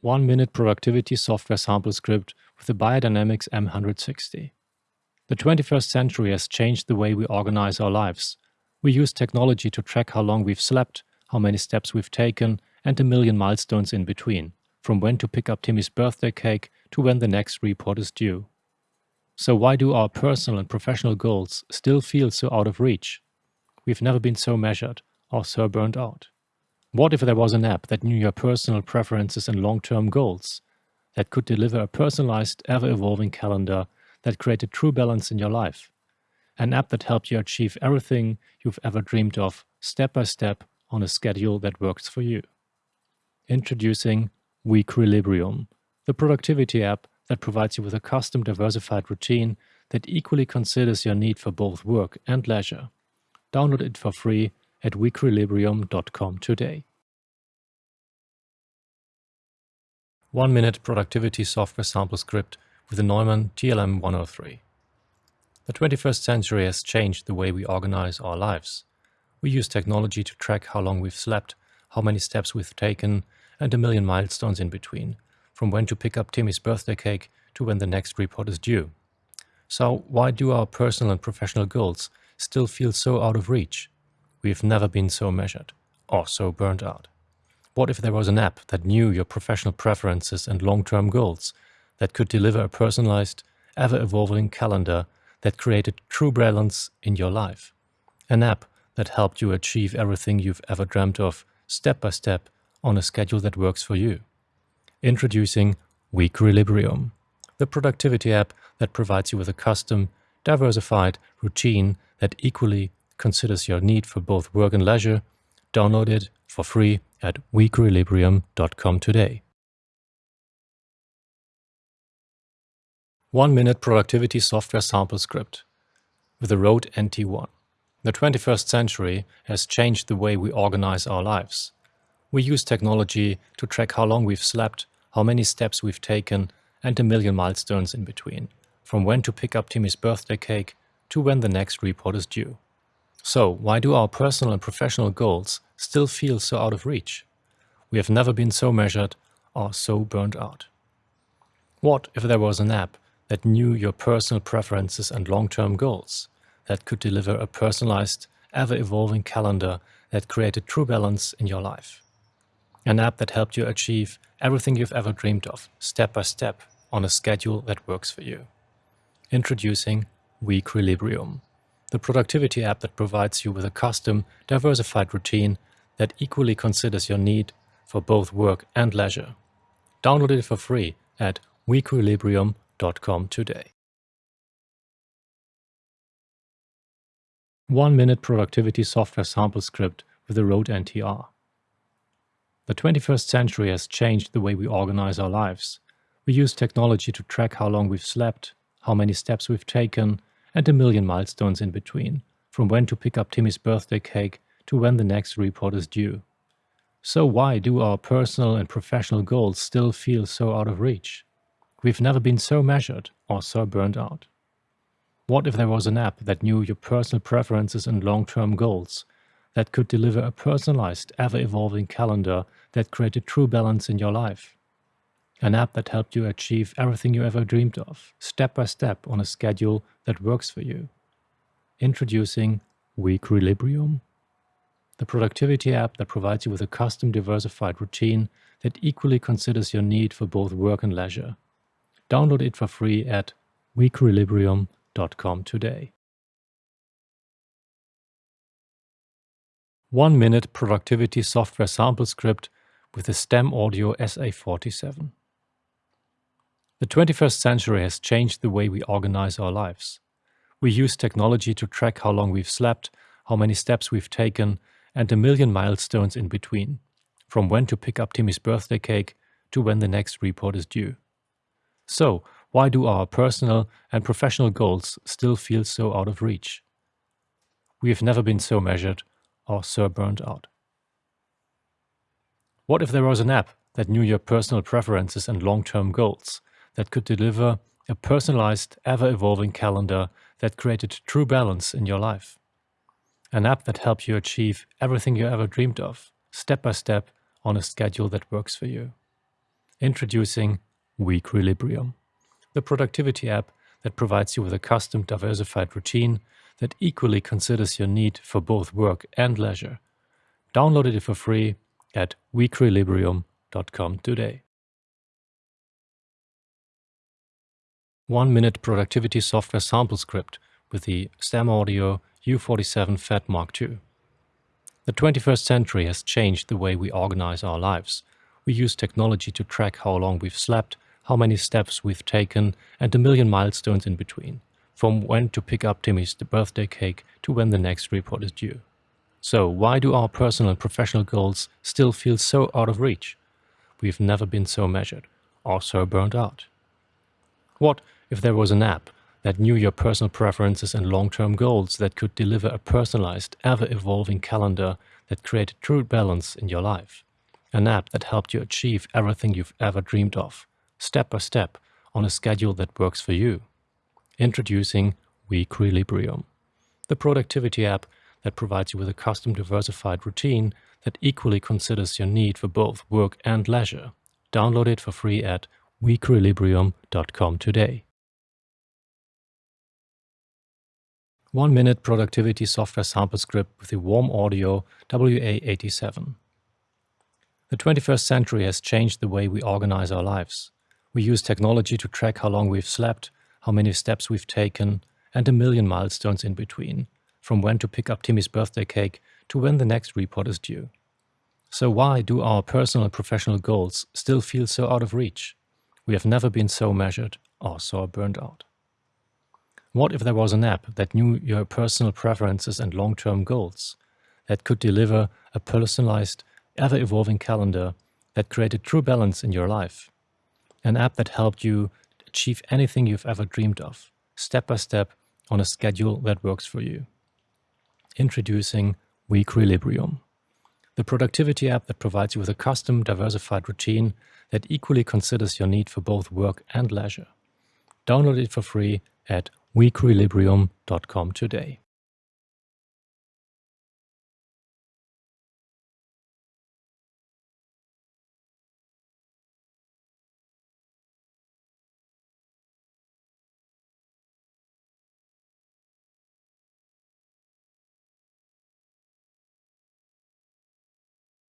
one minute productivity software sample script with the Beyerdynamic M160. The 21st century has changed the way we organize our lives. We use technology to track how long we've slept, how many steps we've taken, and a million milestones in between, from when to pick up Timmy's birthday cake to when the next report is due. So why do our personal and professional goals still feel so out of reach? We've never been so measured or so burned out. What if there was an app that knew your personal preferences and long-term goals, that could deliver a personalized, ever-evolving calendar that created true balance in your life? An app that helped you achieve everything you've ever dreamed of, step by step, on a schedule that works for you. Introducing Weequilibrium, the productivity app that provides you with a custom diversified routine that equally considers your need for both work and leisure. Download it for free at weequilibrium.com today. One minute productivity software sample script with the Neumann TLM 103. The 21st century has changed the way we organize our lives. We use technology to track how long we've slept, how many steps we've taken, and a million milestones in between, from when to pick up Timmy's birthday cake to when the next report is due. So why do our personal and professional goals still feel so out of reach? We've never been so measured or so burned out. What if there was an app that knew your professional preferences and long-term goals, that could deliver a personalized, ever-evolving calendar that created true balance in your life? An app that helped you achieve everything you've ever dreamt of, step by step, on a schedule that works for you. Introducing Weequilibrium, the productivity app that provides you with a custom, diversified routine that equally considers your need for both work and leisure, download it for free at weequilibrium.com today. One minute productivity software sample script with the Rode NT1. The 21st century has changed the way we organize our lives. We use technology to track how long we've slept, how many steps we've taken, and a million milestones in between, from when to pick up Timmy's birthday cake to when the next report is due. So, why do our personal and professional goals still feel so out of reach? We have never been so measured or so burned out. What if there was an app that knew your personal preferences and long-term goals, that could deliver a personalized, ever-evolving calendar that created true balance in your life? An app that helped you achieve everything you've ever dreamed of, step by step, on a schedule that works for you. Introducing Weequilibrium the productivity app that provides you with a custom, diversified routine that equally considers your need for both work and leisure. Download it for free at weequilibrium.com today. One minute productivity software sample script with the Rode NTR. The 21st century has changed the way we organize our lives. We use technology to track how long we've slept, how many steps we've taken, and a million milestones in between, from when to pick up Timmy's birthday cake to when the next report is due. So why do our personal and professional goals still feel so out of reach? We've never been so measured or so burned out. What if there was an app that knew your personal preferences and long-term goals, that could deliver a personalized, ever-evolving calendar that created true balance in your life? An app that helped you achieve everything you ever dreamed of, step by step on a schedule that works for you. Introducing Weequilibrium, the productivity app that provides you with a custom diversified routine that equally considers your need for both work and leisure. Download it for free at weequilibrium.com today. One minute productivity software sample script with the Stam Audio SA47. The 21st century has changed the way we organize our lives. We use technology to track how long we've slept, how many steps we've taken, and a million milestones in between, from when to pick up Timmy's birthday cake to when the next report is due. So, why do our personal and professional goals still feel so out of reach? We have never been so measured or so burned out. What if there was an app that knew your personal preferences and long-term goals, that could deliver a personalized, ever-evolving calendar that created true balance in your life. An app that helps you achieve everything you ever dreamed of, step by step, on a schedule that works for you. Introducing Weequilibrium, the productivity app that provides you with a custom diversified routine that equally considers your need for both work and leisure. Download it for free at weequilibrium.com today. One minute productivity software sample script with the Stam Audio U47 Fat Mark II. The 21st century has changed the way we organize our lives. We use technology to track how long we've slept, how many steps we've taken, and a million milestones in between, from when to pick up Timmy's birthday cake to when the next report is due. So why do our personal and professional goals still feel so out of reach? We've never been so measured, or so burned out. What if there was an app that knew your personal preferences and long-term goals that could deliver a personalized, ever-evolving calendar that created true balance in your life? An app that helped you achieve everything you've ever dreamed of, step by step, on a schedule that works for you. Introducing Weequilibrium, the productivity app that provides you with a custom diversified routine that equally considers your need for both work and leisure. Download it for free at weequilibrium.com today. One minute productivity software sample script with the Warm Audio WA87. The 21st century has changed the way we organize our lives. We use technology to track how long we've slept, how many steps we've taken, and a million milestones in between, from when to pick up Timmy's birthday cake to when the next report is due. So why do our personal and professional goals still feel so out of reach? We have never been so measured or so burned out. What if there was an app that knew your personal preferences and long-term goals, that could deliver a personalized ever-evolving calendar that created true balance in your life. An app that helped you achieve anything you've ever dreamed of, step by step on a schedule that works for you. Introducing Weequilibrium, the productivity app that provides you with a custom, diversified routine that equally considers your need for both work and leisure. Download it for free at weequilibrium.com today.